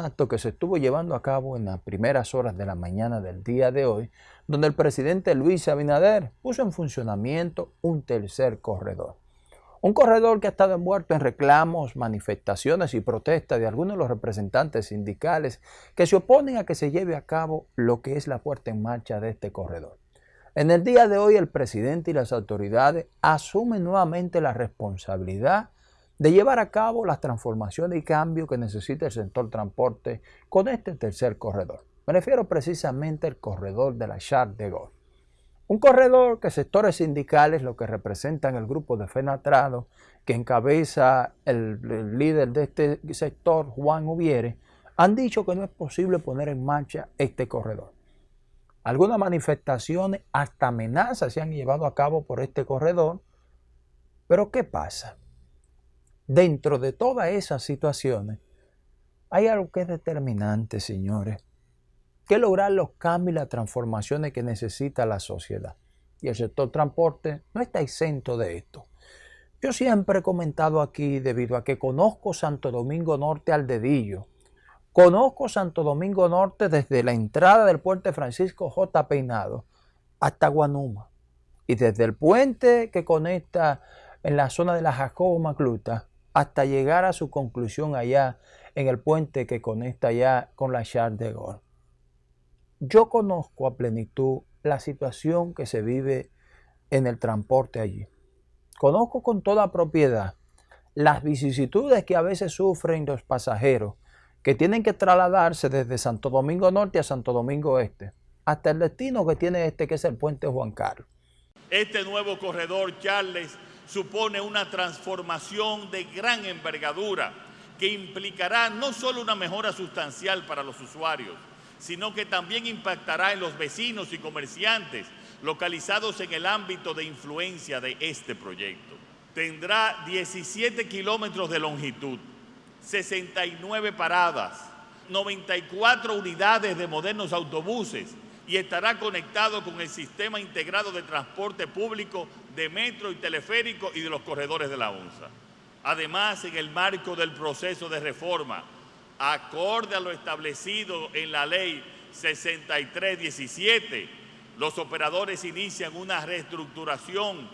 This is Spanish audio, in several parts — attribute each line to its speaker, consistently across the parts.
Speaker 1: acto que se estuvo llevando a cabo en las primeras horas de la mañana del día de hoy, donde el presidente Luis Abinader puso en funcionamiento un tercer corredor. Un corredor que ha estado envuelto en reclamos, manifestaciones y protestas de algunos de los representantes sindicales que se oponen a que se lleve a cabo lo que es la puerta en marcha de este corredor. En el día de hoy el presidente y las autoridades asumen nuevamente la responsabilidad de llevar a cabo las transformaciones y cambios que necesita el sector transporte con este tercer corredor. Me refiero precisamente al corredor de la Charles de Gaulle. Un corredor que sectores sindicales, lo que representan el grupo de Fenatrado, que encabeza el, el, líder de este sector, Juan Ubiere, han dicho que no es posible poner en marcha este corredor. Algunas manifestaciones, hasta amenazas se han llevado a cabo por este corredor. Pero ¿qué pasa? Dentro de todas esas situaciones, hay algo que es determinante, señores, que lograr los cambios y las transformaciones que necesita la sociedad. Y el sector transporte no está exento de esto. Yo siempre he comentado aquí, debido a que conozco Santo Domingo Norte al dedillo, conozco Santo Domingo Norte desde la entrada del puente Francisco J. Peinado hasta Guanuma, y desde el puente que conecta en la zona de la Jacobo Macluta hasta llegar a su conclusión allá en el puente que conecta allá con la Charles de Gaulle. Yo conozco a plenitud la situación que se vive en el transporte allí. Conozco con toda propiedad las vicisitudes que a veces sufren los pasajeros que tienen que trasladarse desde Santo Domingo Norte a Santo Domingo Este, hasta el destino que tiene este, que es el puente Juan Carlos.
Speaker 2: Este nuevo corredor, Charles, supone una transformación de gran envergadura que implicará no solo una mejora sustancial para los usuarios, sino que también impactará en los vecinos y comerciantes localizados en el ámbito de influencia de este proyecto. Tendrá 17 kilómetros de longitud, 69 paradas, 94 unidades de modernos autobuses y estará conectado con el sistema integrado de transporte público de metro y teleférico y de los corredores de la ONSA. Además, en el marco del proceso de reforma, acorde a lo establecido en la ley 6317, los operadores inician una reestructuración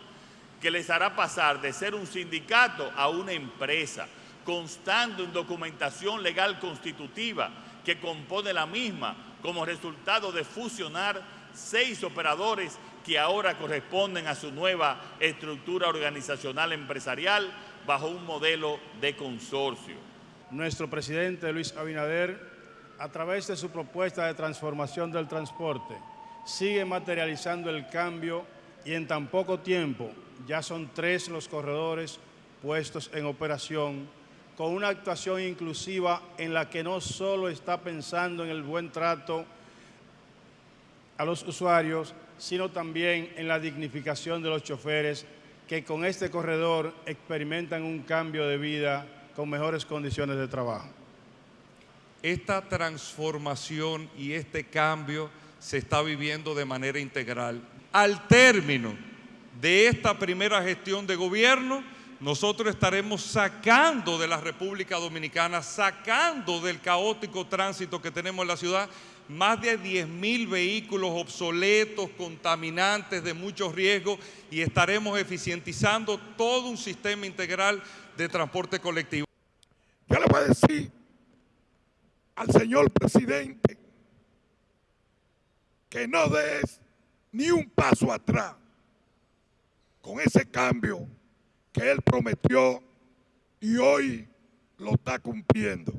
Speaker 2: que les hará pasar de ser un sindicato a una empresa, constando en documentación legal constitutiva que compone la misma como resultado de fusionar seis operadores que ahora corresponden a su nueva estructura organizacional empresarial bajo un modelo de consorcio.
Speaker 3: Nuestro presidente Luis Abinader, a través de su propuesta de transformación del transporte, sigue materializando el cambio y en tan poco tiempo ya son tres los corredores puestos en operación con una actuación inclusiva en la que no solo está pensando en el buen trato a los usuarios, sino también en la dignificación de los choferes que con este corredor experimentan un cambio de vida con mejores condiciones de trabajo.
Speaker 4: Esta transformación y este cambio se está viviendo de manera integral. Al término de esta primera gestión de gobierno, nosotros estaremos sacando de la República Dominicana, sacando del caótico tránsito que tenemos en la ciudad, más de 10 mil vehículos obsoletos, contaminantes, de mucho riesgo y estaremos eficientizando todo un sistema integral de transporte colectivo.
Speaker 5: Yo le voy a decir al señor presidente que no des ni un paso atrás con ese cambio que él prometió y hoy lo está cumpliendo.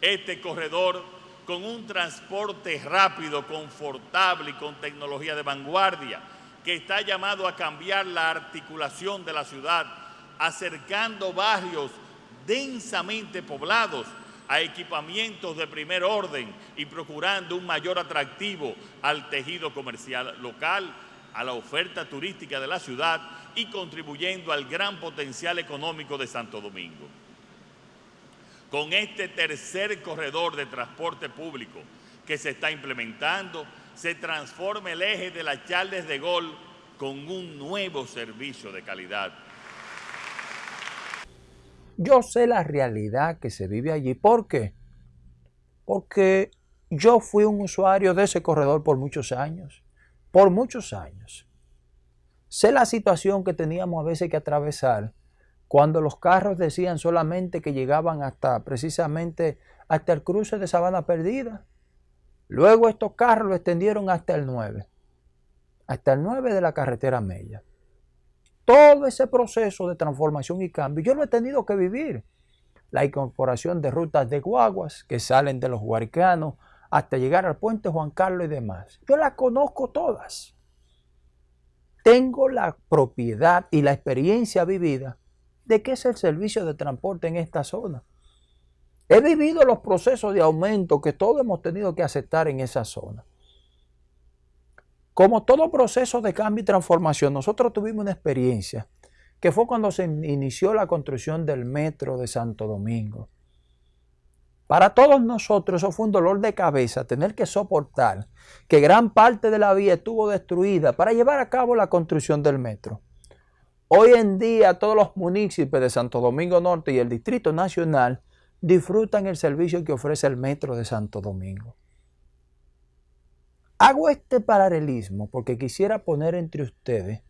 Speaker 2: Este corredor con un transporte rápido, confortable y con tecnología de vanguardia, que está llamado a cambiar la articulación de la ciudad, acercando barrios densamente poblados a equipamientos de primer orden y procurando un mayor atractivo al tejido comercial local, a la oferta turística de la ciudad y contribuyendo al gran potencial económico de Santo Domingo. Con este tercer corredor de transporte público que se está implementando, se transforma el eje de la Charles de Gaulle con un nuevo servicio de calidad.
Speaker 1: Yo sé la realidad que se vive allí. ¿Por qué? porque yo fui un usuario de ese corredor por muchos años, por muchos años. Sé la situación que teníamos a veces que atravesar cuando los carros decían solamente que llegaban hasta precisamente hasta el cruce de Sabana Perdida. Luego estos carros lo extendieron hasta el 9, hasta el 9 de la carretera Mella. Todo ese proceso de transformación y cambio yo lo he tenido que vivir. La incorporación de rutas de guaguas que salen de los huaricanos hasta llegar al puente Juan Carlos y demás. Yo las conozco todas. Tengo la propiedad y la experiencia vivida de qué es el servicio de transporte en esta zona. He vivido los procesos de aumento que todos hemos tenido que aceptar en esa zona. Como todo proceso de cambio y transformación, nosotros tuvimos una experiencia que fue cuando se inició la construcción del metro de Santo Domingo. Para todos nosotros eso fue un dolor de cabeza tener que soportar que gran parte de la vía estuvo destruida para llevar a cabo la construcción del metro. Hoy en día todos los municipios de Santo Domingo Norte y el Distrito Nacional disfrutan el servicio que ofrece el metro de Santo Domingo. Hago este paralelismo porque quisiera poner entre ustedes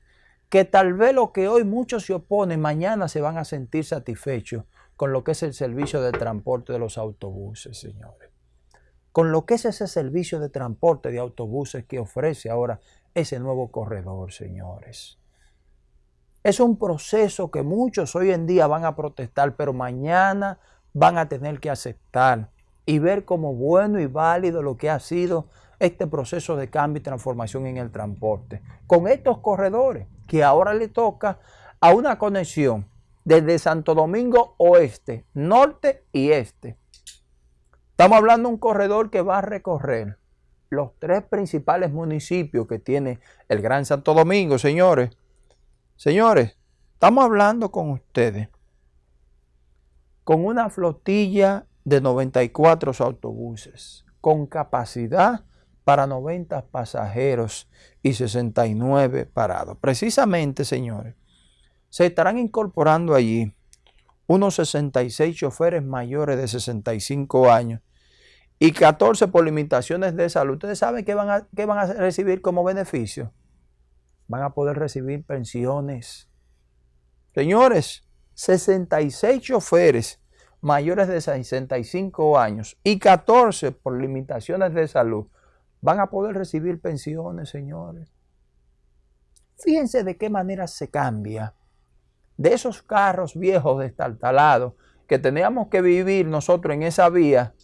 Speaker 1: que tal vez lo que hoy muchos se oponen, mañana se van a sentir satisfechos con lo que es el servicio de transporte de los autobuses, señores. Con lo que es ese servicio de transporte de autobuses que ofrece ahora ese nuevo corredor, señores. Es un proceso que muchos hoy en día van a protestar, pero mañana van a tener que aceptar y ver como bueno y válido lo que ha sido este proceso de cambio y transformación en el transporte. Con estos corredores que ahora le toca a una conexión desde Santo Domingo Oeste, Norte y Este. Estamos hablando de un corredor que va a recorrer los tres principales municipios que tiene el Gran Santo Domingo, señores. Señores, estamos hablando con ustedes con una flotilla de 94 autobuses, con capacidad para 90 pasajeros y 69 parados. Precisamente, señores, se estarán incorporando allí unos 66 choferes mayores de 65 años y 14 por limitaciones de salud. ¿Ustedes saben qué van a, qué van a recibir como beneficio? Van a poder recibir pensiones. Señores, 66 choferes mayores de 65 años y 14 por limitaciones de salud van a poder recibir pensiones, señores. Fíjense de qué manera se cambia. De esos carros viejos destartalados que teníamos que vivir nosotros en esa vía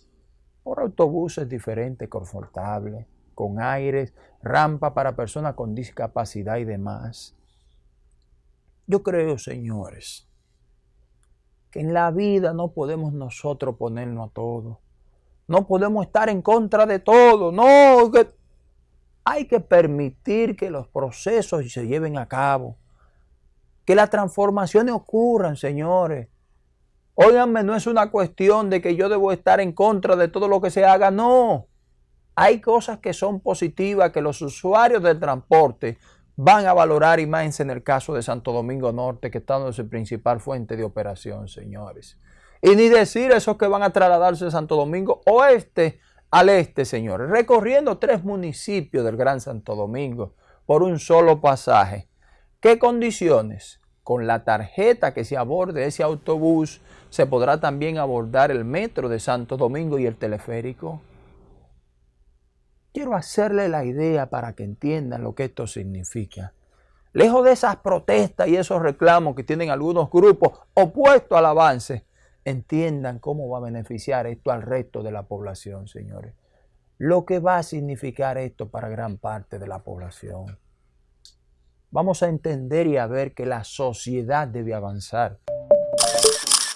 Speaker 1: por autobuses diferentes, confortables, con aires, rampa para personas con discapacidad y demás. Yo creo, señores, que en la vida no podemos nosotros ponernos a todo. No podemos estar en contra de todo. No, hay que permitir que los procesos se lleven a cabo. Que las transformaciones ocurran, señores. Óiganme, no es una cuestión de que yo debo estar en contra de todo lo que se haga. No. Hay cosas que son positivas, que los usuarios del transporte van a valorar y más en el caso de Santo Domingo Norte, que está en su principal fuente de operación, señores. Y ni decir esos que van a trasladarse de Santo Domingo Oeste al este, señores, recorriendo tres municipios del Gran Santo Domingo por un solo pasaje. ¿Qué condiciones? Con la tarjeta que se aborde ese autobús, se podrá también abordar el metro de Santo Domingo y el teleférico. Quiero hacerle la idea para que entiendan lo que esto significa. Lejos de esas protestas y esos reclamos que tienen algunos grupos opuestos al avance, entiendan cómo va a beneficiar esto al resto de la población, señores. Lo que va a significar esto para gran parte de la población. Vamos a entender y a ver que la sociedad debe avanzar.